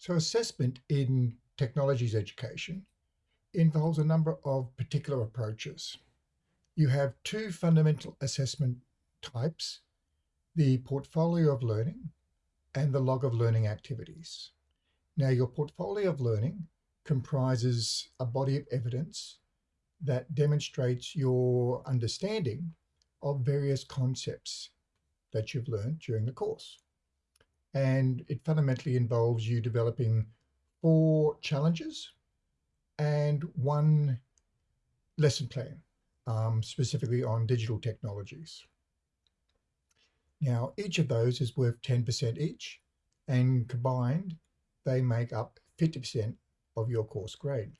So assessment in technologies education involves a number of particular approaches. You have two fundamental assessment types, the portfolio of learning and the log of learning activities. Now your portfolio of learning comprises a body of evidence that demonstrates your understanding of various concepts that you've learned during the course. And it fundamentally involves you developing four challenges and one lesson plan, um, specifically on digital technologies. Now, each of those is worth 10% each, and combined, they make up 50% of your course grade.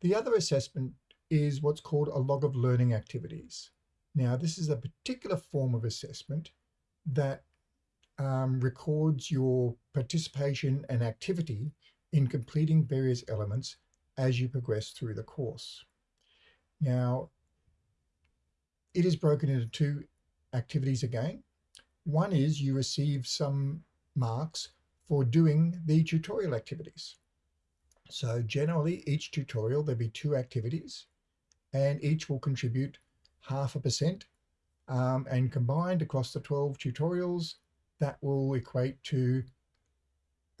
The other assessment is what's called a log of learning activities. Now, this is a particular form of assessment that um, records your participation and activity in completing various elements as you progress through the course. Now, it is broken into two activities again. One is you receive some marks for doing the tutorial activities. So generally each tutorial, there'll be two activities and each will contribute half a percent um, and combined across the 12 tutorials, that will equate to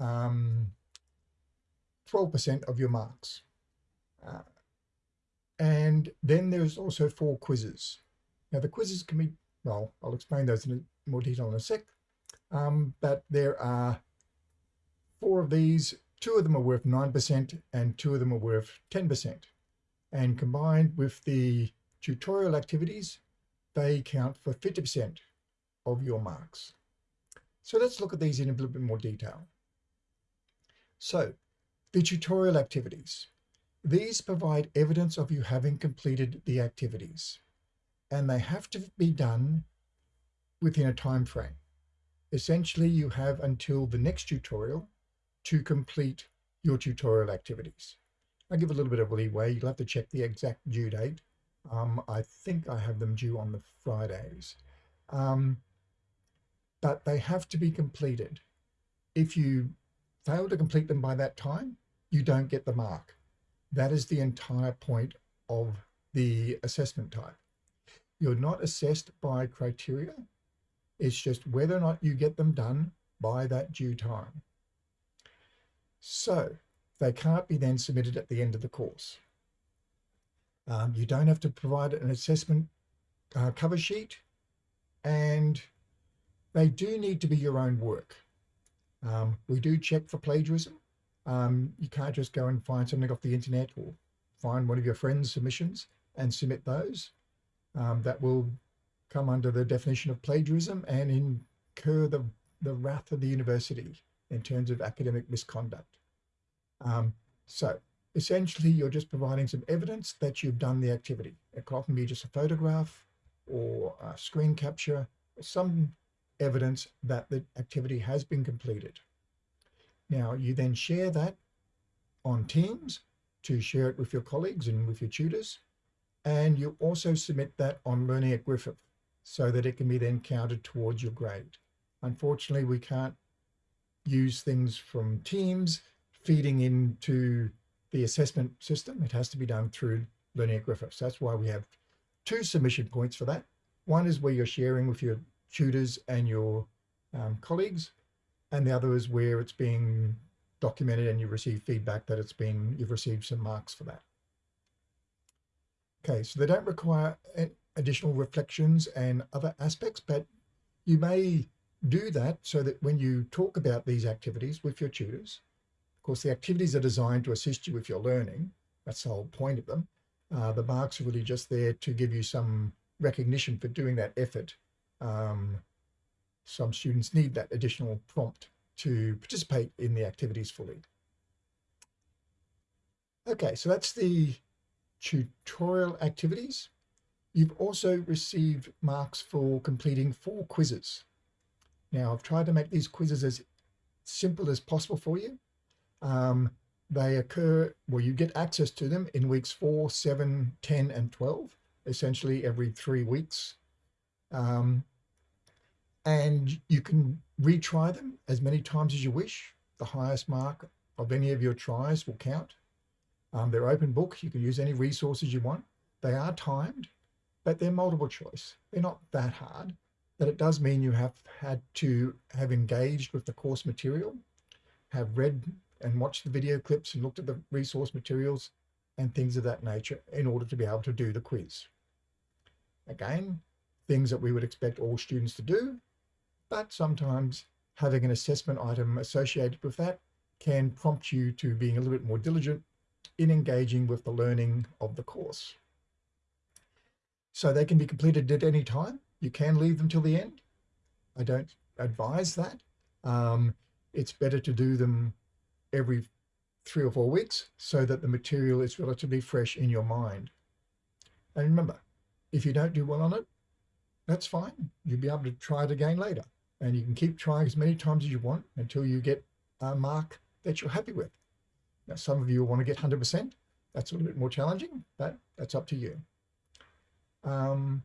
12% um, of your marks. Uh, and then there's also four quizzes. Now the quizzes can be, well, I'll explain those in more detail in a sec, um, but there are four of these, two of them are worth 9% and two of them are worth 10%. And combined with the tutorial activities, they count for 50% of your marks. So let's look at these in a little bit more detail. So the tutorial activities. These provide evidence of you having completed the activities and they have to be done within a time frame. Essentially, you have until the next tutorial to complete your tutorial activities. I give a little bit of leeway. You'll have to check the exact due date. Um, I think I have them due on the Fridays. Um, but they have to be completed. If you fail to complete them by that time, you don't get the mark. That is the entire point of the assessment type. You're not assessed by criteria. It's just whether or not you get them done by that due time. So they can't be then submitted at the end of the course. Um, you don't have to provide an assessment uh, cover sheet and they do need to be your own work. Um, we do check for plagiarism. Um, you can't just go and find something off the internet or find one of your friends' submissions and submit those. Um, that will come under the definition of plagiarism and incur the, the wrath of the university in terms of academic misconduct. Um, so essentially, you're just providing some evidence that you've done the activity. It can often be just a photograph or a screen capture, some evidence that the activity has been completed. Now, you then share that on Teams to share it with your colleagues and with your tutors. And you also submit that on Learning at Griffith so that it can be then counted towards your grade. Unfortunately, we can't use things from Teams feeding into the assessment system. It has to be done through Learning at Griffith. So that's why we have two submission points for that. One is where you're sharing with your tutors and your um, colleagues, and the other is where it's being documented and you receive feedback that it's been, you've received some marks for that. Okay, so they don't require additional reflections and other aspects, but you may do that so that when you talk about these activities with your tutors, of course, the activities are designed to assist you with your learning. That's the whole point of them. Uh, the marks are really just there to give you some recognition for doing that effort. Um, some students need that additional prompt to participate in the activities fully. Okay, so that's the tutorial activities. You've also received marks for completing four quizzes. Now, I've tried to make these quizzes as simple as possible for you. Um, they occur, well, you get access to them in weeks 4, 7, 10, and 12, essentially every three weeks. Um, and you can retry them as many times as you wish. the highest mark of any of your tries will count. Um, they're open book. You can use any resources you want. They are timed, but they're multiple choice. They're not that hard, but it does mean you have had to have engaged with the course material, have read and watched the video clips and looked at the resource materials and things of that nature in order to be able to do the quiz. Again, things that we would expect all students to do, but sometimes having an assessment item associated with that can prompt you to being a little bit more diligent in engaging with the learning of the course. So they can be completed at any time. You can leave them till the end. I don't advise that. Um, it's better to do them every three or four weeks so that the material is relatively fresh in your mind. And remember, if you don't do well on it, that's fine. You'll be able to try it again later. And you can keep trying as many times as you want until you get a mark that you're happy with. Now, some of you want to get 100%. That's a little bit more challenging, but that's up to you. Um,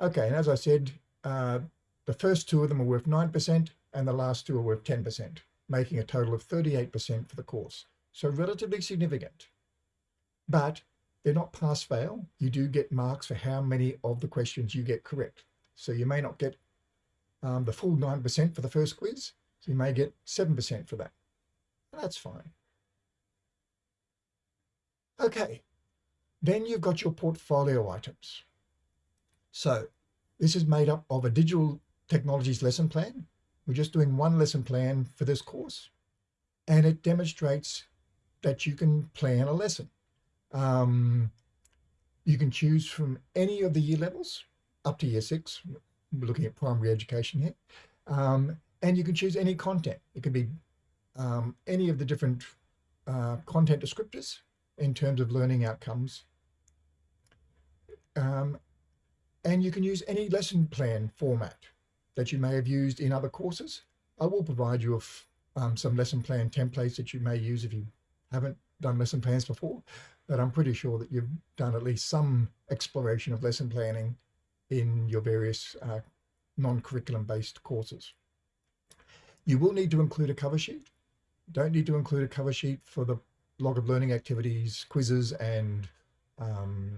okay, and as I said, uh, the first two of them are worth 9% and the last two are worth 10%, making a total of 38% for the course. So relatively significant. But they're not pass fail. You do get marks for how many of the questions you get correct. So you may not get um, the full 9% for the first quiz. So you may get 7% for that. That's fine. Okay, then you've got your portfolio items. So this is made up of a digital technologies lesson plan. We're just doing one lesson plan for this course. And it demonstrates that you can plan a lesson. Um, you can choose from any of the year levels up to year six. Looking at primary education here. Um, and you can choose any content. It could be um, any of the different uh, content descriptors in terms of learning outcomes. Um, and you can use any lesson plan format that you may have used in other courses. I will provide you with um, some lesson plan templates that you may use if you haven't done lesson plans before but I'm pretty sure that you've done at least some exploration of lesson planning in your various uh, non-curriculum based courses. You will need to include a cover sheet. Don't need to include a cover sheet for the log of learning activities, quizzes, and um,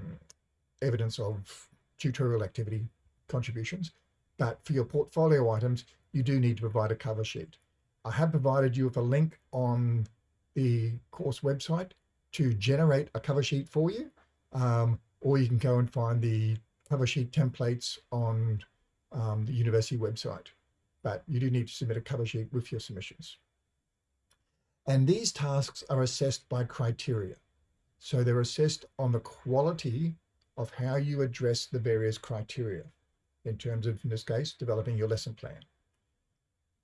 evidence of tutorial activity contributions. But for your portfolio items, you do need to provide a cover sheet. I have provided you with a link on the course website to generate a cover sheet for you, um, or you can go and find the cover sheet templates on um, the university website. But you do need to submit a cover sheet with your submissions. And these tasks are assessed by criteria. So they're assessed on the quality of how you address the various criteria in terms of, in this case, developing your lesson plan.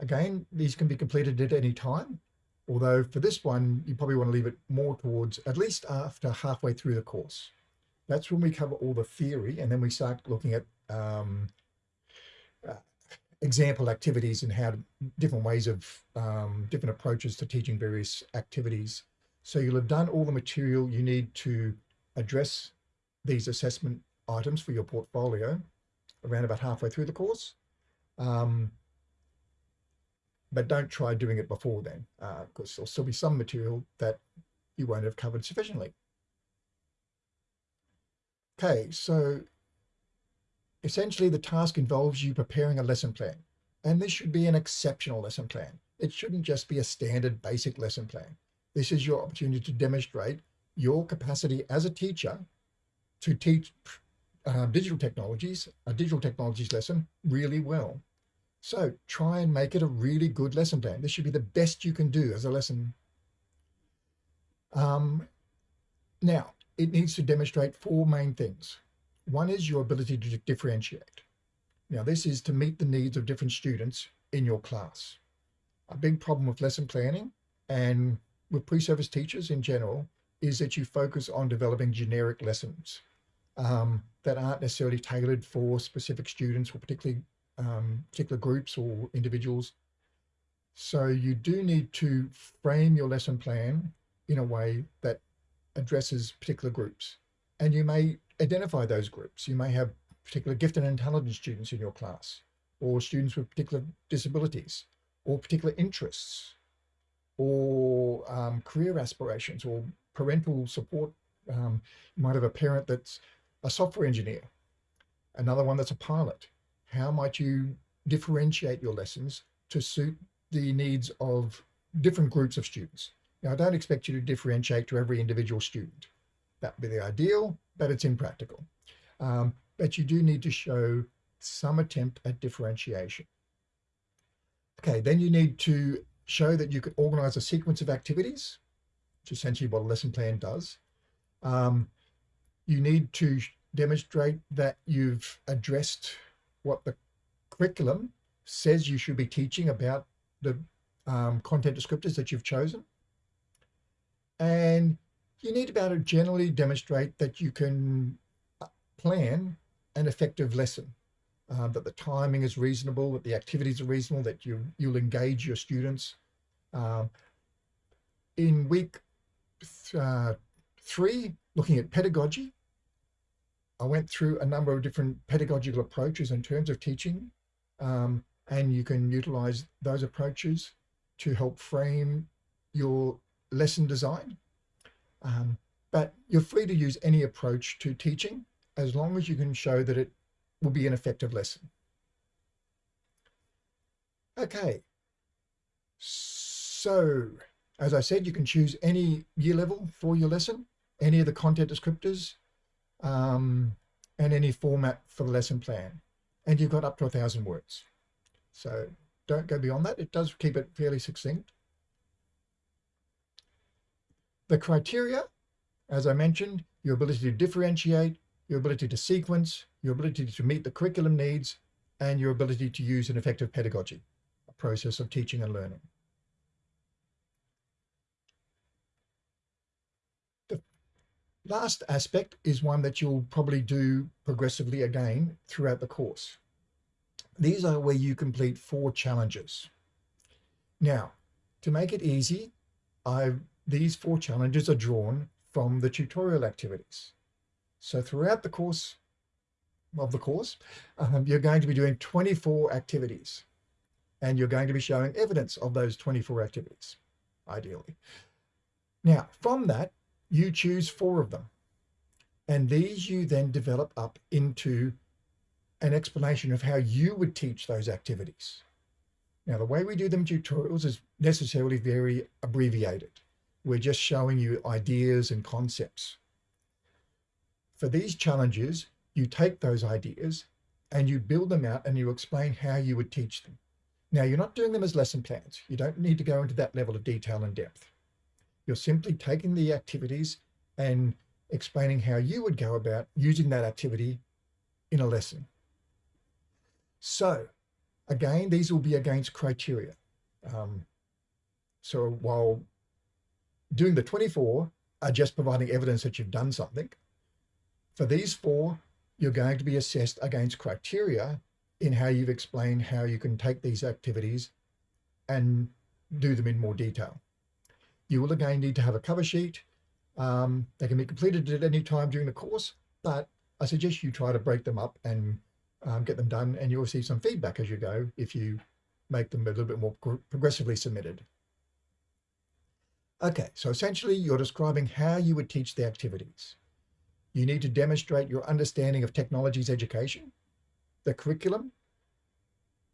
Again, these can be completed at any time. Although for this one, you probably want to leave it more towards at least after halfway through the course. That's when we cover all the theory and then we start looking at um, uh, example activities and how to, different ways of um, different approaches to teaching various activities. So you'll have done all the material you need to address these assessment items for your portfolio around about halfway through the course. Um, but don't try doing it before then, because uh, there'll still be some material that you won't have covered sufficiently. Okay, so essentially the task involves you preparing a lesson plan, and this should be an exceptional lesson plan. It shouldn't just be a standard basic lesson plan. This is your opportunity to demonstrate your capacity as a teacher to teach uh, digital technologies, a digital technologies lesson really well. So try and make it a really good lesson plan. This should be the best you can do as a lesson. Um, now, it needs to demonstrate four main things. One is your ability to differentiate. Now, this is to meet the needs of different students in your class. A big problem with lesson planning and with pre-service teachers in general is that you focus on developing generic lessons um, that aren't necessarily tailored for specific students or particularly um, particular groups or individuals. So you do need to frame your lesson plan in a way that addresses particular groups. And you may identify those groups. You may have particular gifted and intelligent students in your class, or students with particular disabilities, or particular interests. or um, career aspirations or parental support. Um, you might have a parent that's a software engineer, another one that's a pilot. How might you differentiate your lessons to suit the needs of different groups of students? Now, I don't expect you to differentiate to every individual student. That would be the ideal, but it's impractical. Um, but you do need to show some attempt at differentiation. Okay, then you need to show that you can organize a sequence of activities, which is essentially what a lesson plan does. Um, you need to demonstrate that you've addressed what the curriculum says you should be teaching about the um, content descriptors that you've chosen. And you need to be able to generally demonstrate that you can uh, plan an effective lesson, uh, that the timing is reasonable, that the activities are reasonable, that you, you'll engage your students. Um, in week th uh, three, looking at pedagogy, I went through a number of different pedagogical approaches in terms of teaching, um, and you can utilize those approaches to help frame your lesson design. Um, but you're free to use any approach to teaching as long as you can show that it will be an effective lesson. Okay, so as I said, you can choose any year level for your lesson, any of the content descriptors, um, and any format for the lesson plan. And you've got up to a thousand words. So don't go beyond that. It does keep it fairly succinct. The criteria, as I mentioned, your ability to differentiate, your ability to sequence, your ability to meet the curriculum needs, and your ability to use an effective pedagogy, a process of teaching and learning. The last aspect is one that you'll probably do progressively again throughout the course. These are where you complete four challenges. Now, to make it easy, I've these four challenges are drawn from the tutorial activities. So throughout the course of the course, um, you're going to be doing 24 activities and you're going to be showing evidence of those 24 activities, ideally. Now, from that, you choose four of them. And these you then develop up into an explanation of how you would teach those activities. Now, the way we do them tutorials is necessarily very abbreviated. We're just showing you ideas and concepts. For these challenges, you take those ideas and you build them out and you explain how you would teach them. Now, you're not doing them as lesson plans. You don't need to go into that level of detail and depth. You're simply taking the activities and explaining how you would go about using that activity in a lesson. So again, these will be against criteria. Um, so while doing the 24 are just providing evidence that you've done something. For these four, you're going to be assessed against criteria in how you've explained how you can take these activities and do them in more detail. You will again need to have a cover sheet. Um, they can be completed at any time during the course, but I suggest you try to break them up and um, get them done and you'll receive some feedback as you go if you make them a little bit more progressively submitted. Okay, so essentially you're describing how you would teach the activities. You need to demonstrate your understanding of technologies education, the curriculum,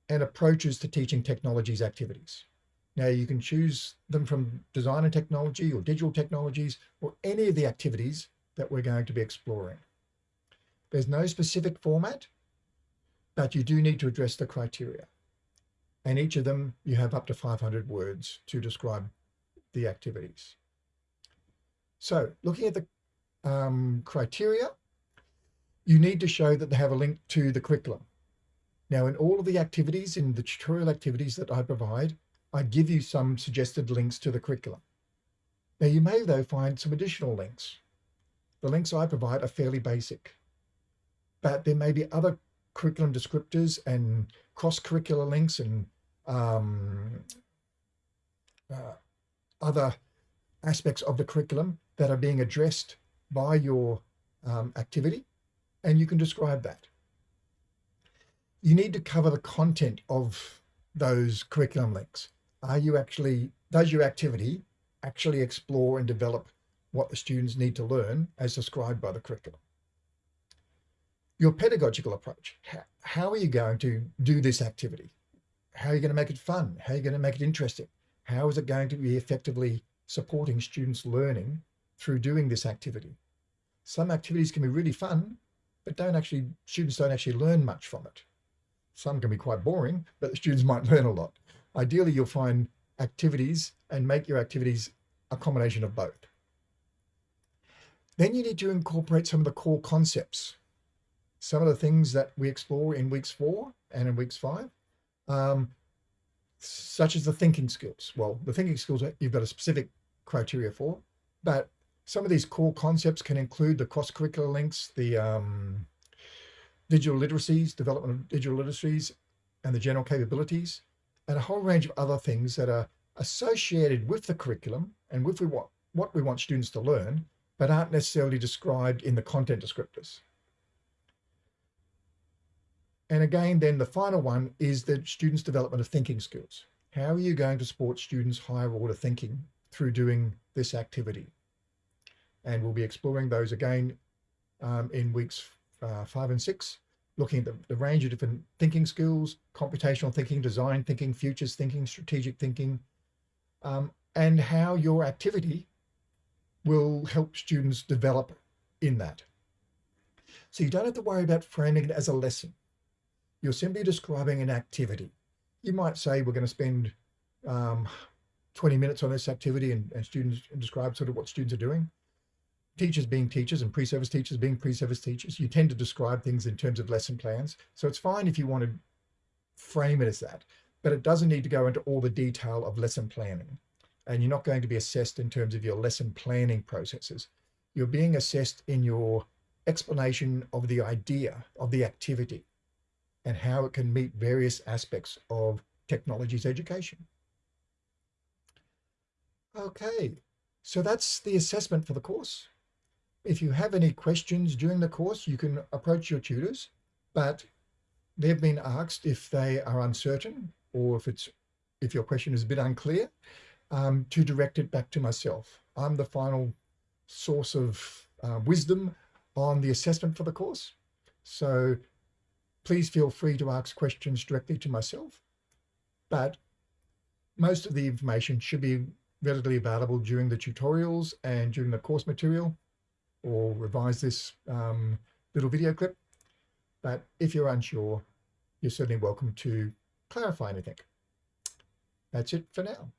and approaches to teaching technologies activities. Now you can choose them from design and technology or digital technologies or any of the activities that we're going to be exploring. There's no specific format, but you do need to address the criteria. And each of them, you have up to 500 words to describe the activities. So looking at the um, criteria, you need to show that they have a link to the curriculum. Now, in all of the activities, in the tutorial activities that I provide, I give you some suggested links to the curriculum. Now, you may, though, find some additional links. The links I provide are fairly basic, but there may be other curriculum descriptors and cross-curricular links and um, uh, other aspects of the curriculum that are being addressed by your um, activity, and you can describe that. You need to cover the content of those curriculum links. Are you actually does your activity actually explore and develop what the students need to learn as described by the curriculum? Your pedagogical approach, how are you going to do this activity? How are you going to make it fun? How are you going to make it interesting? How is it going to be effectively supporting students learning through doing this activity? Some activities can be really fun, but don't actually, students don't actually learn much from it. Some can be quite boring, but the students might learn a lot. Ideally, you'll find activities and make your activities a combination of both. Then you need to incorporate some of the core concepts. Some of the things that we explore in weeks four and in weeks five, um, such as the thinking skills. Well, the thinking skills you've got a specific criteria for, but some of these core concepts can include the cross-curricular links, the um, digital literacies, development of digital literacies, and the general capabilities, and a whole range of other things that are associated with the curriculum and with what, what we want students to learn, but aren't necessarily described in the content descriptors. And again, then the final one is the students' development of thinking skills. How are you going to support students' higher order thinking through doing this activity? And we'll be exploring those again um, in weeks uh, five and six, looking at the, the range of different thinking skills, computational thinking, design thinking, futures thinking, strategic thinking, um, and how your activity will help students develop in that. So you don't have to worry about framing it as a lesson. You're simply describing an activity. You might say we're going to spend um, 20 minutes on this activity and, and students describe sort of what students are doing teachers being teachers and pre-service teachers being pre-service teachers, you tend to describe things in terms of lesson plans. So it's fine if you want to frame it as that, but it doesn't need to go into all the detail of lesson planning. And you're not going to be assessed in terms of your lesson planning processes. You're being assessed in your explanation of the idea of the activity and how it can meet various aspects of technology's education. Okay, so that's the assessment for the course. If you have any questions during the course, you can approach your tutors, but they've been asked if they are uncertain or if it's if your question is a bit unclear, um, to direct it back to myself. I'm the final source of uh, wisdom on the assessment for the course. So please feel free to ask questions directly to myself. But most of the information should be readily available during the tutorials and during the course material or revise this um, little video clip. But if you're unsure, you're certainly welcome to clarify anything. That's it for now.